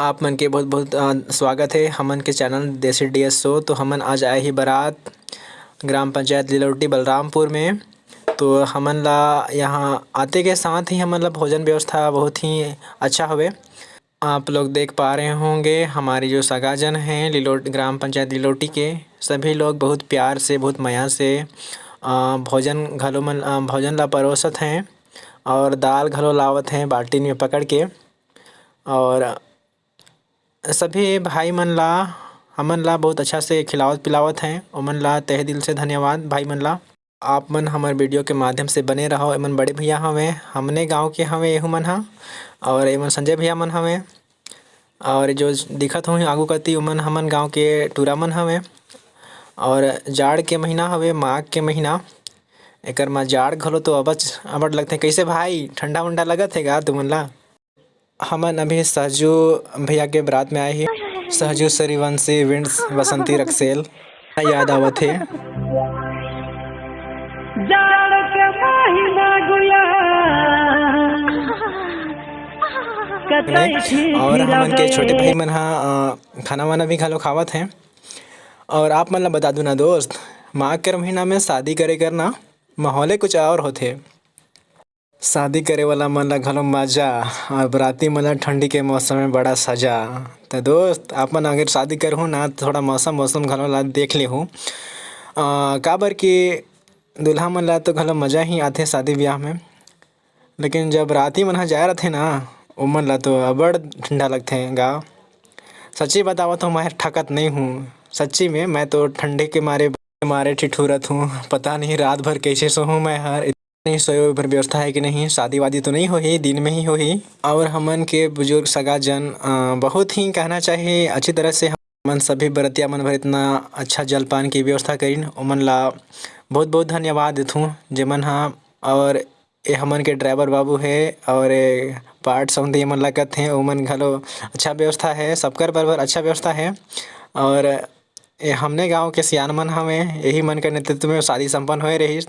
आप मन के बहुत-बहुत स्वागत है। हमन के चैनल देसी डीएस शो। तो हमन आज आए ही बारात ग्राम पंचायत लिलौटी, बलरामपुर में। तो हमन ला यहाँ आते के साथ ही हमन ला भोजन व्यवस्था बहुत ही अच्छा हुए आप लोग देख पा रहे होंगे, हमारे जो सगाजन हैं लिलोट, ग्राम पंचायत लिलोटी के, सभी लोग बहुत प्यार से, बहुत माया से भोजन घलो मन भोजन ला परोसत हैं और दाल घलो लावत हैं बाल्टी में पकड़ के। और सभी भाई मन ला हमन ला बहुत अच्छा से खिलावत पिलावत हैं। ओमन ला, तहे दिल से धन्यवाद भाई मन ला। आप मन हमर वीडियो के माध्यम से बने रहो। एमन बड़े भैया हवे, हमने गाँव के हवे एहू मन ह। और एमन संजय भैया मन हवे। और जो दिखत होही आगू कती उमन हमन गाँव के टूरा मन हवे। और जाड़ के महीना हवे, माघ के महीना। एकर म जाड़ घलो तो अबच अब्बड़ लगथे। कइसे भाई ठंडा उंडा लगत हे गा तुमन ला? हमन अभी सहजू भैया के बारात में आए ही। सहजू सूर्यवंशी विंड्स बसंती रक्सेल। याद आवत हे। और हमन के छोटे भाई मन ह खाना वाना भी घलो खावत हैं। और आप मन ला बता दूँ ना दोस्त माघ के महीना में शादी करे कर ना माहौले कुछ और होथे। शादी करे वाला मन ला घलो मज़ा, और बराती मन ठंडी के मौसम में बड़ा सजा। तो दोस्त अपन अगर शादी करहु ना तो थोड़ा मौसम मौसम घलो ला देख लेहु। काबर कि दूल्हा मन ला तो घलो मज़ा ही आथे शादी ब्याह में। लेकिन जब राती मन ह जाए रथे ना ओमन ला तो अब्बड़ ठंडा लगथे गा। सच्ची बतावत हूँ, मैं ठकत नहीं हूँ। सच्ची में, मैं तो ठंडे के मारे मारे ठिठुरत हूँ। पता नहीं रात भर कैसे सोहूँ मैं, हर नहीं सोए पर व्यवस्था है कि नहीं? शादी वादी तो नहीं होही, दिन में ही होही। और हमन के बुज़ुर्ग सगा जन बहुत ही कहना चाहिए, अच्छी तरह से हमन सभी बरतिया मन भर इतना अच्छा जलपान की व्यवस्था करीन। उमन ला बहुत बहुत धन्यवाद देथूँ जेमन हाँ। और ए हमन के ड्राइवर बाबू है, और पार्ट सौंदी मन ला हैं ओमन घलो अच्छा व्यवस्था है सबकर बरबर अच्छा व्यवस्था है। और हमने गाँव के सियान मन हमें यही मन के नेतृत्व में शादी संपन्न होए रही